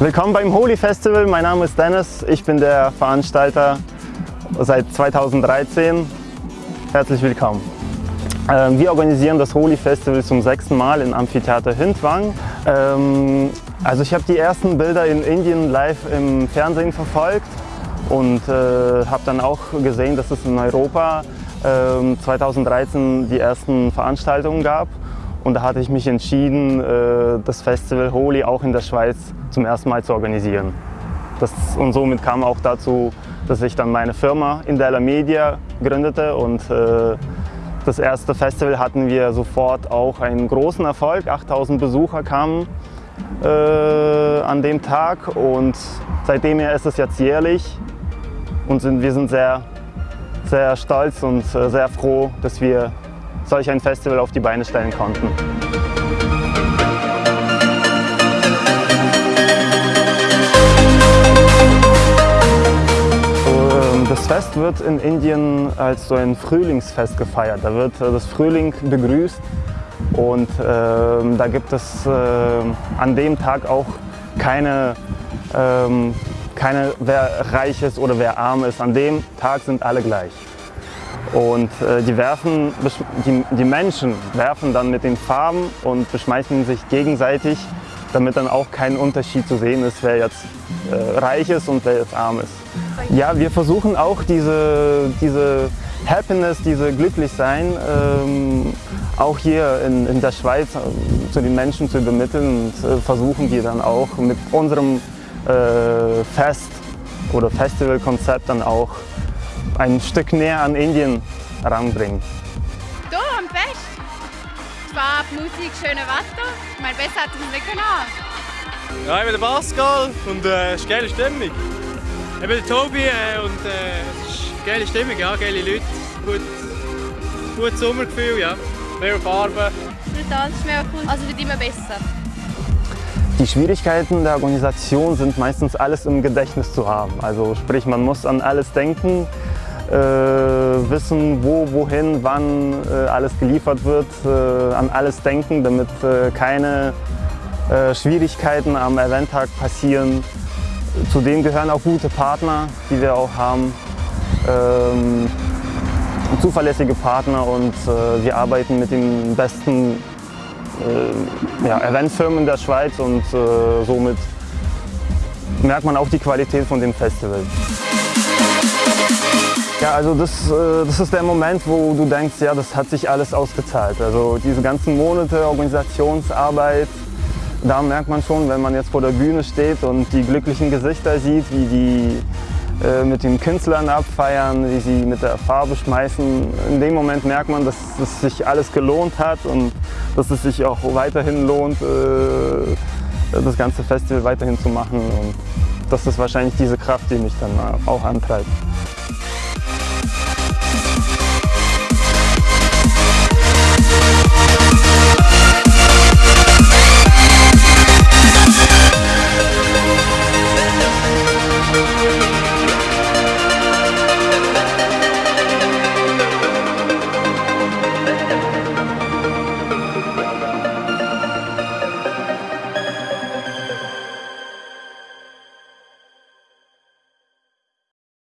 Willkommen beim Holy Festival. Mein Name ist Dennis. Ich bin der Veranstalter seit 2013. Herzlich willkommen. Ähm, wir organisieren das Holy Festival zum sechsten Mal im Amphitheater Hindwang. Ähm, also ich habe die ersten Bilder in Indien live im Fernsehen verfolgt und äh, habe dann auch gesehen, dass es in Europa 2013 ähm, die ersten Veranstaltungen gab. Und da hatte ich mich entschieden, äh, das Festival Holi auch in der Schweiz zum ersten Mal zu organisieren. Das, und somit kam auch dazu, dass ich dann meine Firma Indela Media gründete und äh, das erste Festival hatten wir sofort auch einen großen Erfolg. 8000 Besucher kamen äh, an dem Tag und seitdem ist es jetzt jährlich und sind, wir sind sehr, sehr stolz und sehr froh, dass wir solch ein Festival auf die Beine stellen konnten. Das Fest wird in Indien als so ein Frühlingsfest gefeiert. Da wird äh, das Frühling begrüßt und äh, da gibt es äh, an dem Tag auch keine, äh, keine, wer reich ist oder wer arm ist. An dem Tag sind alle gleich. Und äh, die, werfen, die, die Menschen werfen dann mit den Farben und beschmeißen sich gegenseitig, damit dann auch kein Unterschied zu sehen ist, wer jetzt äh, reich ist und wer jetzt arm ist. Ja, wir versuchen auch diese, diese Happiness, diese Glücklichsein ähm, auch hier in, in der Schweiz äh, zu den Menschen zu übermitteln und äh, versuchen wir dann auch mit unserem äh, Fest oder Festivalkonzept dann auch ein Stück näher an Indien heranbringen. Hier am Fest. Zwar Musik, schönes Wetter. Ich meine, besser hat es nicht können. Ja, ich bin der Pascal und äh, es ist eine geile Stimmung. Ich bin der Tobi äh, und äh, es ist eine geile Stimmung, ja, geile Leute, gut, gutes Sommergefühl, ja, mehr Farben. Tanz ist mega cool, also wird immer besser. Die Schwierigkeiten der Organisation sind meistens alles im Gedächtnis zu haben. Also sprich, man muss an alles denken, äh, wissen, wo, wohin, wann äh, alles geliefert wird, äh, an alles denken, damit äh, keine äh, Schwierigkeiten am Eventtag passieren. Zudem gehören auch gute Partner, die wir auch haben. Ähm, zuverlässige Partner und äh, wir arbeiten mit den besten ja, Eventfirmen der Schweiz und somit merkt man auch die Qualität von dem Festival. Ja, also das, äh, das ist der Moment, wo du denkst, ja, das hat sich alles ausgezahlt. Also diese ganzen Monate Organisationsarbeit, da merkt man schon, wenn man jetzt vor der Bühne steht und die glücklichen Gesichter sieht, wie die äh, mit den Künstlern abfeiern, wie sie mit der Farbe schmeißen. In dem Moment merkt man, dass es sich alles gelohnt hat und dass es sich auch weiterhin lohnt, äh, das ganze Festival weiterhin zu machen. Und das ist wahrscheinlich diese Kraft, die mich dann auch antreibt.